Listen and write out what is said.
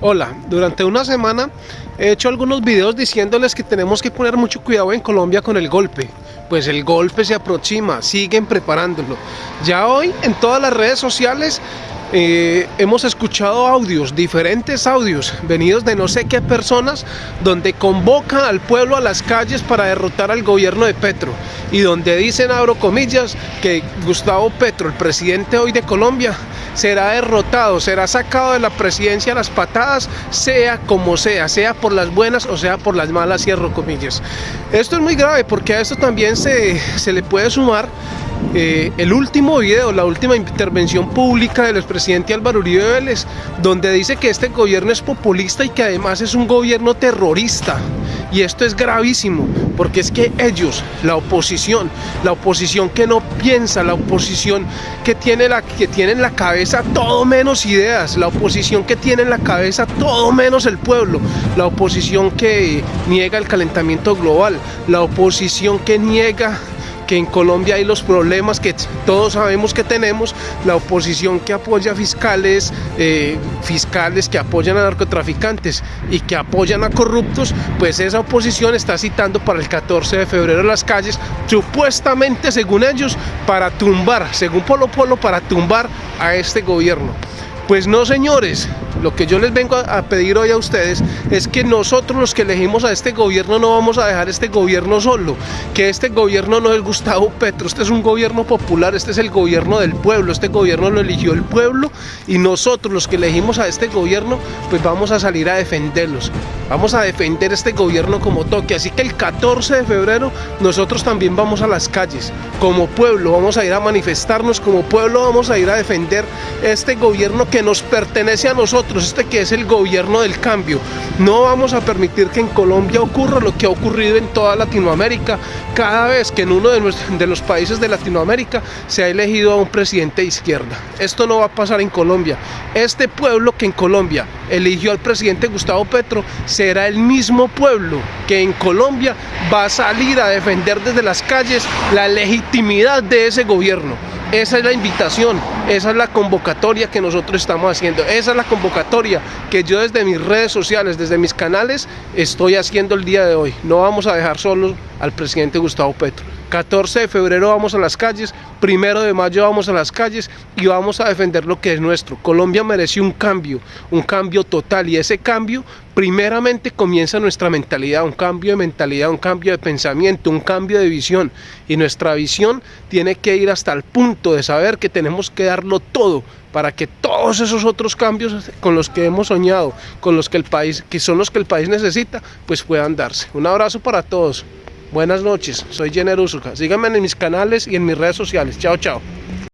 Hola, durante una semana he hecho algunos videos diciéndoles que tenemos que poner mucho cuidado en Colombia con el golpe. Pues el golpe se aproxima, siguen preparándolo. Ya hoy en todas las redes sociales eh, hemos escuchado audios, diferentes audios, venidos de no sé qué personas, donde convocan al pueblo a las calles para derrotar al gobierno de Petro y donde dicen, abro comillas, que Gustavo Petro, el presidente hoy de Colombia, será derrotado, será sacado de la presidencia a las patadas, sea como sea, sea por las buenas o sea por las malas, cierro comillas. Esto es muy grave porque a esto también se, se le puede sumar eh, el último video, la última intervención pública del expresidente Álvaro Uribe Vélez, donde dice que este gobierno es populista y que además es un gobierno terrorista. Y esto es gravísimo, porque es que ellos, la oposición, la oposición que no piensa, la oposición que tiene, la, que tiene en la cabeza todo menos ideas, la oposición que tiene en la cabeza todo menos el pueblo, la oposición que niega el calentamiento global, la oposición que niega que en Colombia hay los problemas que todos sabemos que tenemos, la oposición que apoya fiscales, eh, fiscales que apoyan a narcotraficantes y que apoyan a corruptos, pues esa oposición está citando para el 14 de febrero las calles, supuestamente según ellos, para tumbar, según Polo Polo, para tumbar a este gobierno. Pues no señores, lo que yo les vengo a pedir hoy a ustedes es que nosotros los que elegimos a este gobierno no vamos a dejar este gobierno solo, que este gobierno no es Gustavo Petro, este es un gobierno popular, este es el gobierno del pueblo, este gobierno lo eligió el pueblo y nosotros los que elegimos a este gobierno pues vamos a salir a defenderlos, vamos a defender este gobierno como toque, así que el 14 de febrero nosotros también vamos a las calles, como pueblo vamos a ir a manifestarnos, como pueblo vamos a ir a defender este gobierno que nos pertenece a nosotros, este que es el gobierno del cambio. No vamos a permitir que en Colombia ocurra lo que ha ocurrido en toda Latinoamérica, cada vez que en uno de, de los países de Latinoamérica se ha elegido a un presidente de izquierda. Esto no va a pasar en Colombia. Este pueblo que en Colombia eligió al presidente Gustavo Petro será el mismo pueblo que en Colombia va a salir a defender desde las calles la legitimidad de ese gobierno. Esa es la invitación, esa es la convocatoria que nosotros estamos haciendo, esa es la convocatoria que yo desde mis redes sociales, desde mis canales, estoy haciendo el día de hoy. No vamos a dejar solo al presidente Gustavo Petro. 14 de febrero vamos a las calles, primero de mayo vamos a las calles y vamos a defender lo que es nuestro. Colombia merece un cambio, un cambio total y ese cambio primeramente comienza nuestra mentalidad, un cambio de mentalidad, un cambio de pensamiento, un cambio de visión y nuestra visión tiene que ir hasta el punto de saber que tenemos que darlo todo para que todos esos otros cambios con los que hemos soñado, con los que el país, que son los que el país necesita, pues puedan darse. Un abrazo para todos. Buenas noches, soy Jenner Usuka. Síganme en mis canales y en mis redes sociales. Chao, chao.